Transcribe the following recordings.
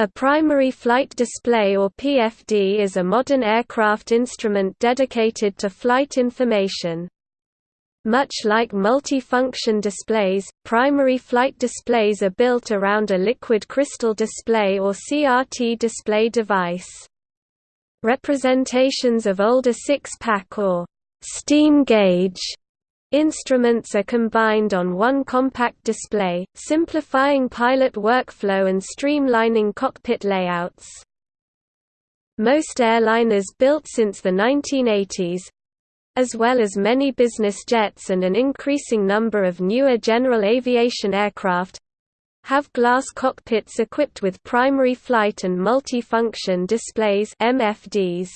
A primary flight display or PFD is a modern aircraft instrument dedicated to flight information. Much like multi-function displays, primary flight displays are built around a liquid crystal display or CRT display device. Representations of older six-pack or steam gauge Instruments are combined on one compact display, simplifying pilot workflow and streamlining cockpit layouts. Most airliners built since the 1980s as well as many business jets and an increasing number of newer general aviation aircraft have glass cockpits equipped with primary flight and multi-function displays MFDs.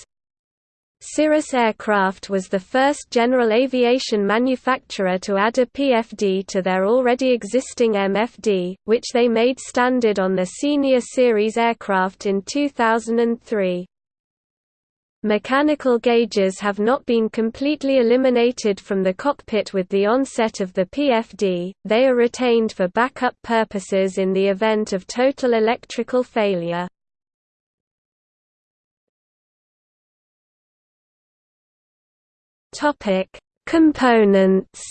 Cirrus Aircraft was the first general aviation manufacturer to add a PFD to their already existing MFD, which they made standard on the Senior Series aircraft in 2003. Mechanical gauges have not been completely eliminated from the cockpit with the onset of the PFD, they are retained for backup purposes in the event of total electrical failure. Topic: Components.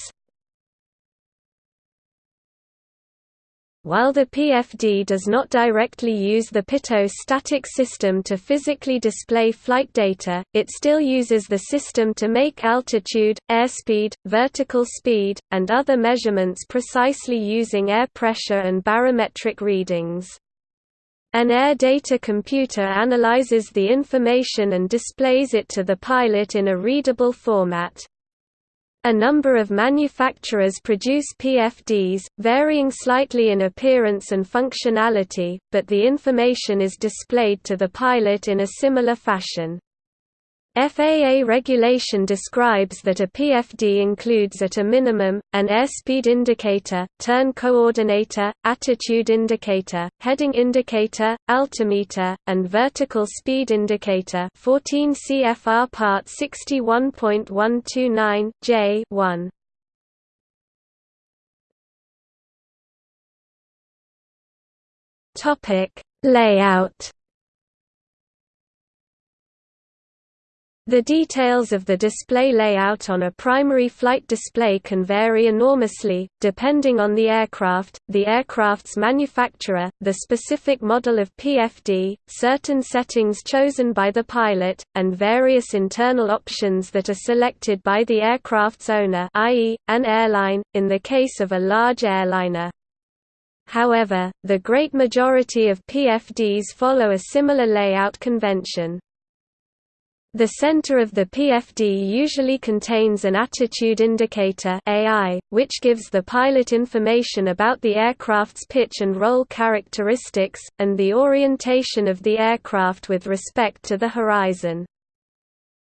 While the PFD does not directly use the pitot static system to physically display flight data, it still uses the system to make altitude, airspeed, vertical speed, and other measurements precisely using air pressure and barometric readings. An air data computer analyzes the information and displays it to the pilot in a readable format. A number of manufacturers produce PFDs, varying slightly in appearance and functionality, but the information is displayed to the pilot in a similar fashion. FAA regulation describes that a PFD includes at a minimum, an airspeed indicator, turn coordinator, attitude indicator, heading indicator, altimeter, and vertical speed indicator 14 CFR Part 61.129, J 1. Layout The details of the display layout on a primary flight display can vary enormously, depending on the aircraft, the aircraft's manufacturer, the specific model of PFD, certain settings chosen by the pilot, and various internal options that are selected by the aircraft's owner i.e., an airline, in the case of a large airliner. However, the great majority of PFDs follow a similar layout convention. The center of the PFD usually contains an attitude indicator AI, which gives the pilot information about the aircraft's pitch and roll characteristics, and the orientation of the aircraft with respect to the horizon.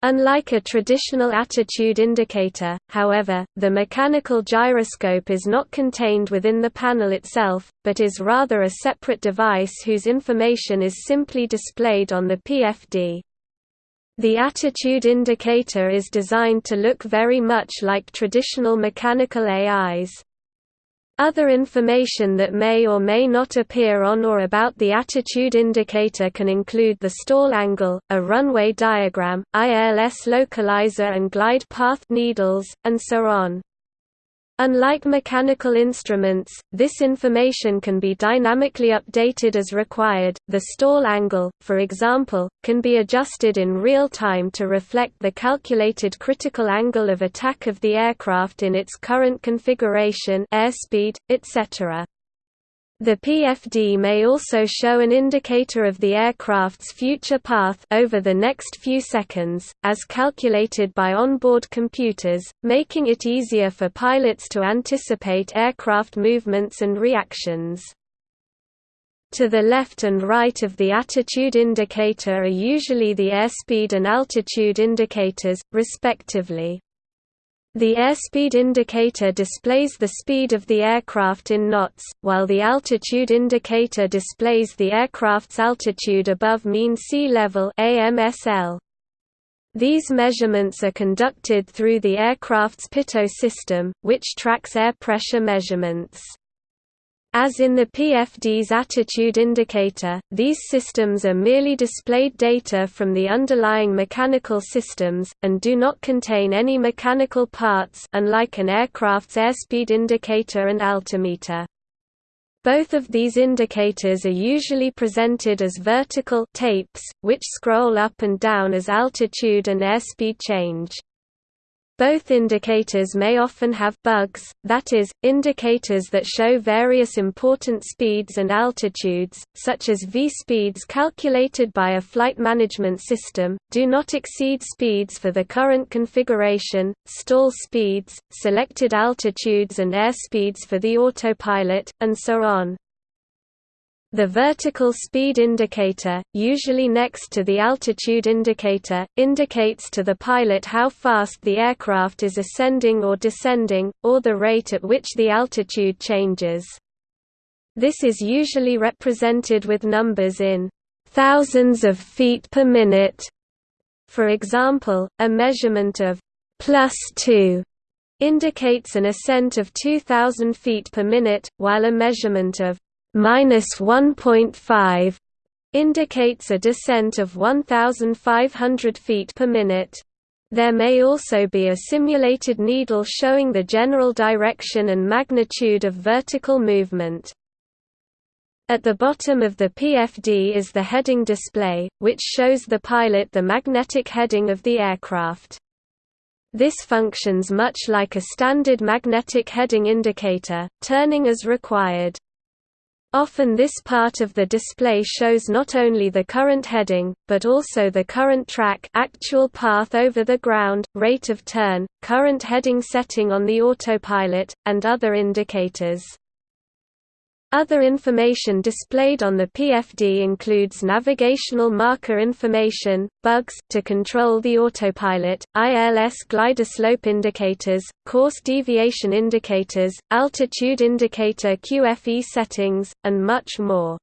Unlike a traditional attitude indicator, however, the mechanical gyroscope is not contained within the panel itself, but is rather a separate device whose information is simply displayed on the PFD. The attitude indicator is designed to look very much like traditional mechanical AIs. Other information that may or may not appear on or about the attitude indicator can include the stall angle, a runway diagram, ILS localizer and glide path needles, and so on. Unlike mechanical instruments, this information can be dynamically updated as required. The stall angle, for example, can be adjusted in real time to reflect the calculated critical angle of attack of the aircraft in its current configuration, airspeed, etc. The PFD may also show an indicator of the aircraft's future path over the next few seconds, as calculated by onboard computers, making it easier for pilots to anticipate aircraft movements and reactions. To the left and right of the attitude indicator are usually the airspeed and altitude indicators, respectively. The airspeed indicator displays the speed of the aircraft in knots, while the altitude indicator displays the aircraft's altitude above mean sea level AMSL. These measurements are conducted through the aircraft's pitot system, which tracks air pressure measurements. As in the PFD's attitude indicator, these systems are merely displayed data from the underlying mechanical systems, and do not contain any mechanical parts unlike an aircraft's airspeed indicator and altimeter. Both of these indicators are usually presented as vertical tapes, which scroll up and down as altitude and airspeed change. Both indicators may often have bugs, that is, indicators that show various important speeds and altitudes, such as v-speeds calculated by a flight management system, do not exceed speeds for the current configuration, stall speeds, selected altitudes and airspeeds for the autopilot, and so on. The vertical speed indicator, usually next to the altitude indicator, indicates to the pilot how fast the aircraft is ascending or descending, or the rate at which the altitude changes. This is usually represented with numbers in thousands of feet per minute. For example, a measurement of plus 2 indicates an ascent of 2000 feet per minute, while a measurement of minus 1.5 indicates a descent of 1,500 feet per minute. There may also be a simulated needle showing the general direction and magnitude of vertical movement. At the bottom of the PFD is the heading display, which shows the pilot the magnetic heading of the aircraft. This functions much like a standard magnetic heading indicator, turning as required. Often this part of the display shows not only the current heading, but also the current track actual path over the ground, rate of turn, current heading setting on the autopilot, and other indicators. Other information displayed on the PFD includes navigational marker information, bugs to control the autopilot, ILS glider slope indicators, course deviation indicators, altitude indicator QFE settings, and much more.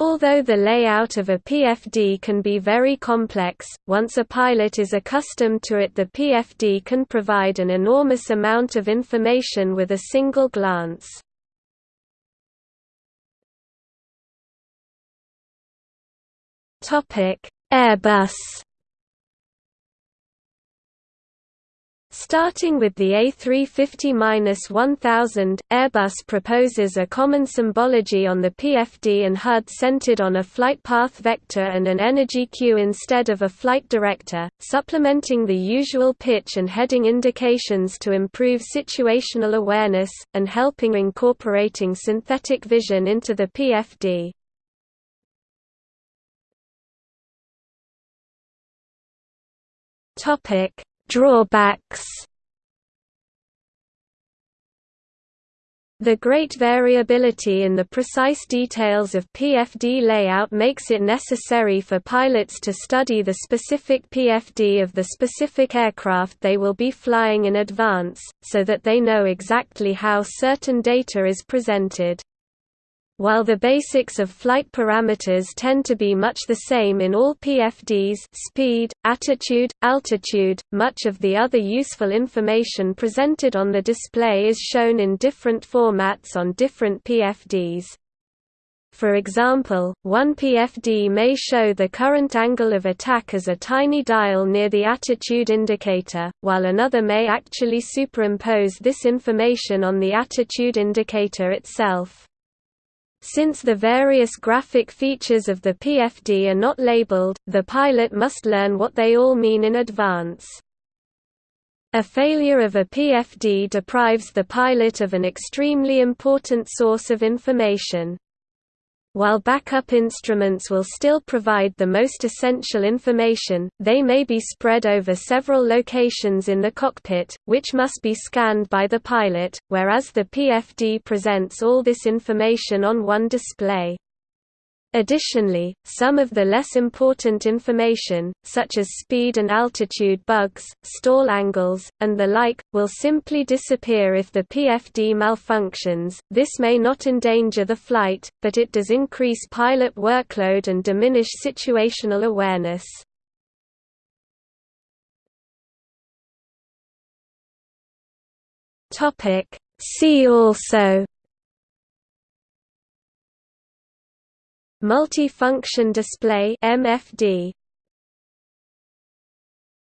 Although the layout of a PFD can be very complex, once a pilot is accustomed to it the PFD can provide an enormous amount of information with a single glance. Topic: Airbus. Starting with the A350-1000, Airbus proposes a common symbology on the PFD and HUD centered on a flight path vector and an energy cue instead of a flight director, supplementing the usual pitch and heading indications to improve situational awareness, and helping incorporating synthetic vision into the PFD. Topic: Drawbacks. The great variability in the precise details of PFD layout makes it necessary for pilots to study the specific PFD of the specific aircraft they will be flying in advance, so that they know exactly how certain data is presented. While the basics of flight parameters tend to be much the same in all PFDs speed, attitude, altitude, much of the other useful information presented on the display is shown in different formats on different PFDs. For example, one PFD may show the current angle of attack as a tiny dial near the attitude indicator, while another may actually superimpose this information on the attitude indicator itself. Since the various graphic features of the PFD are not labeled, the pilot must learn what they all mean in advance. A failure of a PFD deprives the pilot of an extremely important source of information. While backup instruments will still provide the most essential information, they may be spread over several locations in the cockpit, which must be scanned by the pilot, whereas the PFD presents all this information on one display. Additionally, some of the less important information, such as speed and altitude bugs, stall angles, and the like, will simply disappear if the PFD malfunctions. This may not endanger the flight, but it does increase pilot workload and diminish situational awareness. See also Multi-function display MFD